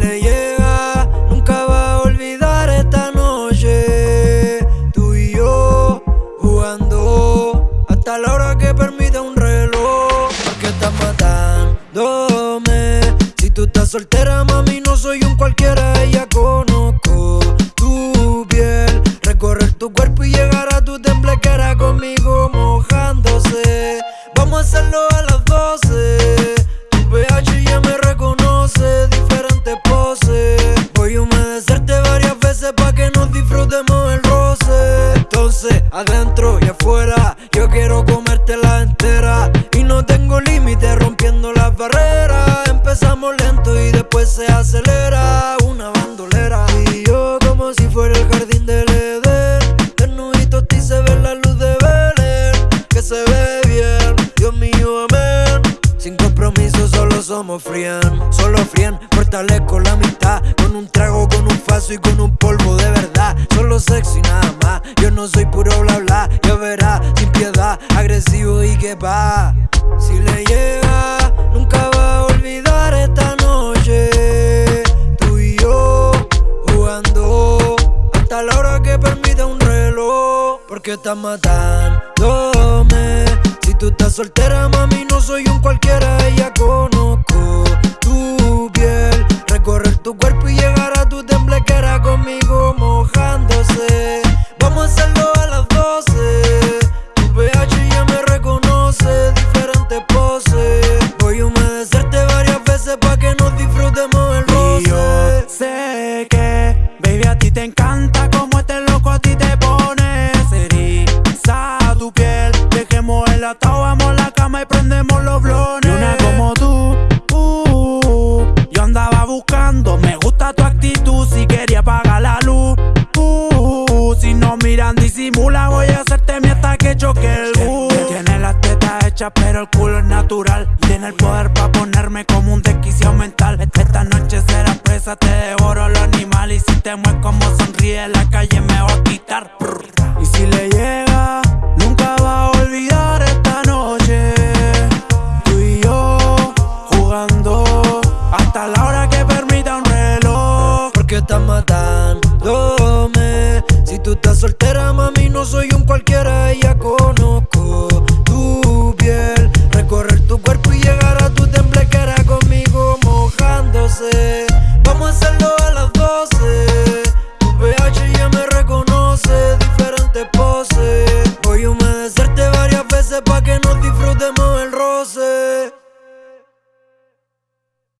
le llega. Nunca va a olvidar esta noche. Tú y yo jugando hasta la hora que permita un reloj. Porque estás matándome. Si tú estás soltera, mami, no soy un cualquiera. Ella conozco tu piel. Recorrer tu cuerpo y llegar a tu temblequera conmigo mojándose. Vamos a hacerlo a la pa' que nos disfrutemos el roce. Entonces, adentro y afuera, yo quiero comértela entera. Y no tengo límite rompiendo las barreras. Empezamos lento y después se acelera. Una bandolera. Y yo como si fuera el jardín del Edén. Desnudito y se ve la luz de Belén. Que se ve bien, Dios mío, amén. Sin compromiso, solo somos frien. Solo frien, fortalezco la mitad. Con un trago, con un faso y con un polvo de verdad. Solo sexy nada más. Yo no soy puro bla bla. Ya verás, sin piedad, agresivo y que va. Si le llega, nunca va a olvidar esta noche. Tú y yo jugando hasta la hora que permita un reloj. Porque estás matándome. Si tú estás soltera, mami, no soy un cualquiera. Ya conozco veces pa' que nos disfrutemos el Y yo roce. sé que, baby, a ti te encanta como este loco a ti te pone. Eriza tu piel, dejemos el atado, vamos a la cama y prendemos los blones. Y una como tú, uh, yo andaba buscando, me gusta tu actitud, si quería apagar la luz. Uh, si no miran, disimula, voy a hacerte mi hasta que choque el bus. Tiene las tetas hechas, pero el culo es natural. Tiene el poder te devoro lo animal. Y si te mueves como sonríe en la calle, me va a quitar. Y si le llega, nunca va a olvidar esta noche. Tú y yo jugando hasta la hora que permita un reloj. Porque estás matándome. Si tú estás soltera, mami, no soy un cualquiera. Ya conozco